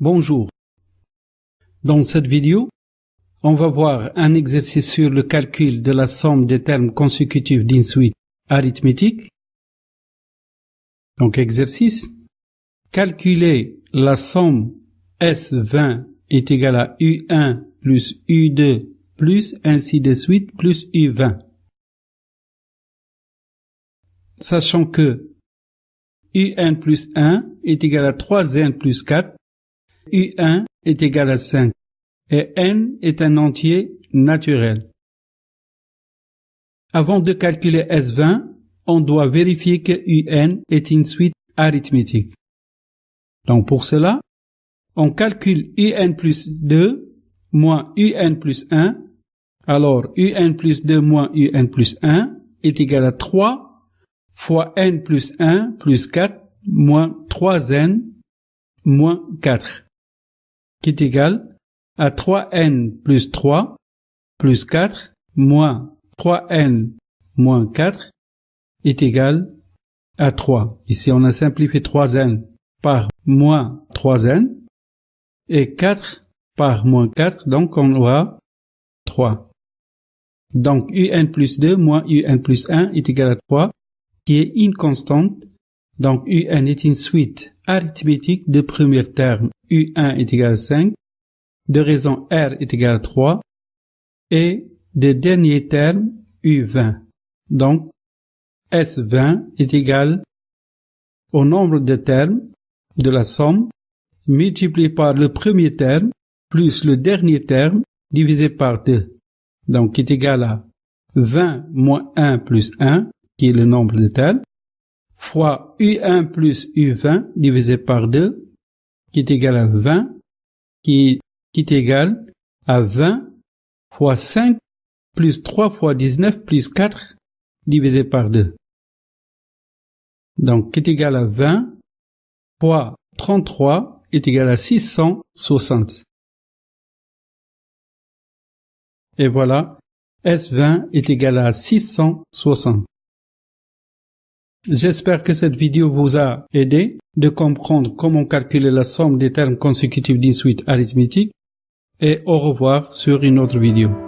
Bonjour. Dans cette vidéo, on va voir un exercice sur le calcul de la somme des termes consécutifs d'une suite arithmétique. Donc exercice. Calculer la somme S20 est égale à U1 plus U2 plus ainsi de suite plus U20. Sachant que UN plus 1 est égal à 3N plus 4, U1 est égal à 5 et N est un entier naturel. Avant de calculer S20, on doit vérifier que UN est une suite arithmétique. Donc pour cela, on calcule UN plus 2 moins UN plus 1. Alors UN plus 2 moins UN plus 1 est égal à 3 fois n plus 1 plus 4 moins 3n moins 4, qui est égal à 3n plus 3 plus 4 moins 3n moins 4 est égal à 3. Ici, on a simplifié 3n par moins 3n et 4 par moins 4, donc on aura 3. Donc un plus 2 moins un plus 1 est égal à 3 qui est une constante. Donc UN est une suite arithmétique de premier terme U1 est égal à 5, de raison R est égal à 3 et de dernier terme U20. Donc S20 est égal au nombre de termes de la somme multiplié par le premier terme plus le dernier terme divisé par 2. Donc est égal à 20 moins 1 plus 1 qui est le nombre de termes, fois U1 plus U20 divisé par 2, qui est égal à 20, qui, qui est égal à 20 fois 5 plus 3 fois 19 plus 4 divisé par 2. Donc, qui est égal à 20 fois 33 est égal à 660. Et voilà, S20 est égal à 660. J'espère que cette vidéo vous a aidé de comprendre comment calculer la somme des termes consécutifs d'une suite arithmétique et au revoir sur une autre vidéo.